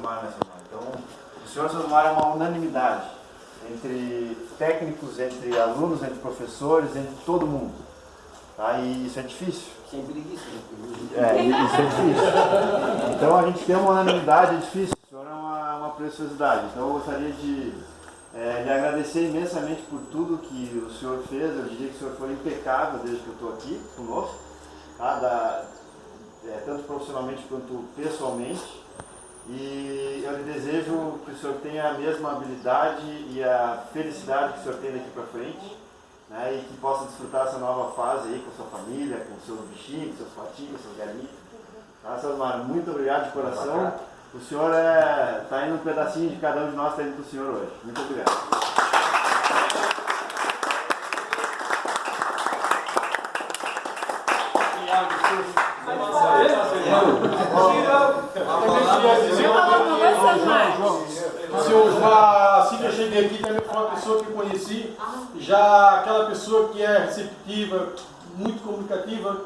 Né? Então, o senhor Osmar é uma unanimidade entre técnicos, entre alunos, entre professores, entre todo mundo. Tá? E isso é difícil. Sem preguiça. É, isso é difícil. Então a gente tem uma unanimidade, é difícil. O senhor é uma, uma preciosidade. Então eu gostaria de é, lhe agradecer imensamente por tudo que o senhor fez. Eu diria que o senhor foi impecável desde que eu estou aqui conosco, tá? da, é, tanto profissionalmente quanto pessoalmente. E eu lhe desejo que o senhor tenha a mesma habilidade e a felicidade que o senhor tem daqui para frente. Né, e que possa desfrutar essa nova fase aí com sua família, com seus bichinhos, seus patinhos, seus galinhos. Tá, seu Osmar, muito obrigado de coração. O senhor está é, tá indo um pedacinho de cada um de nós está indo para o senhor hoje. Muito obrigado. Senhor Osmar, assim que eu cheguei aqui, também foi uma pessoa que conheci, já aquela pessoa que é receptiva, muito comunicativa,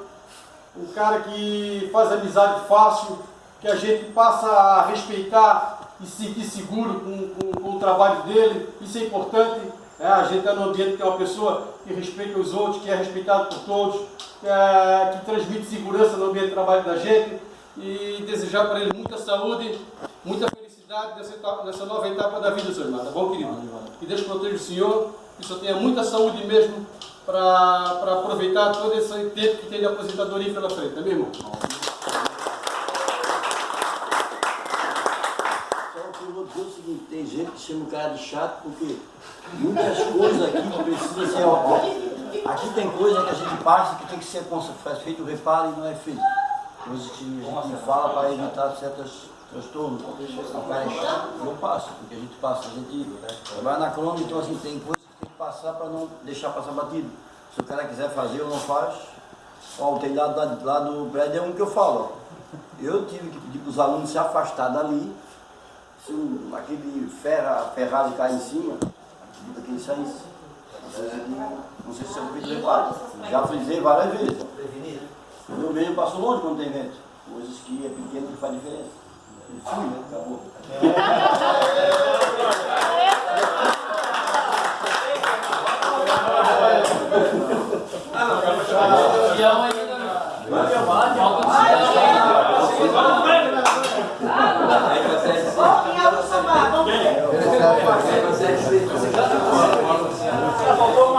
um cara que faz amizade fácil, que a gente passa a respeitar e se sentir seguro com, com, com o trabalho dele, isso é importante. É, a gente está num ambiente que é uma pessoa que respeita os outros, que é respeitado por todos, é, que transmite segurança no ambiente de trabalho da gente e desejar para ele muita saúde, muita felicidade nessa, nessa nova etapa da vida, seu irmão. Tá bom, querido? Que Deus proteja o senhor, que o senhor tenha muita saúde mesmo para aproveitar todo esse tempo que tem de aposentadoria pela frente, tá meu irmão? dizer o seguinte, tem gente que chama o cara de chato porque muitas coisas aqui precisam ser... Ó, aqui tem coisa que a gente passa que tem que ser feito o reparo e não é feito. Que a gente fala para evitar certos transtornos. O é chato, eu passo, porque a gente passa, a gente vai na crônica, então assim, tem coisas que tem que passar para não deixar passar batido. Se o cara quiser fazer ou não faz, ó, o telhado lá, lá do prédio é um que eu falo, ó. Eu tive que pedir para os alunos se afastar dali se um, aquele ferra, ferrado cair em cima, aquele saísse. Não sei se você ouviu reparo. Já frisei várias vezes. Meio passou longe quando tem vento. Coisas que é pequeno que faz diferença. Fui, né? Acabou. Ah,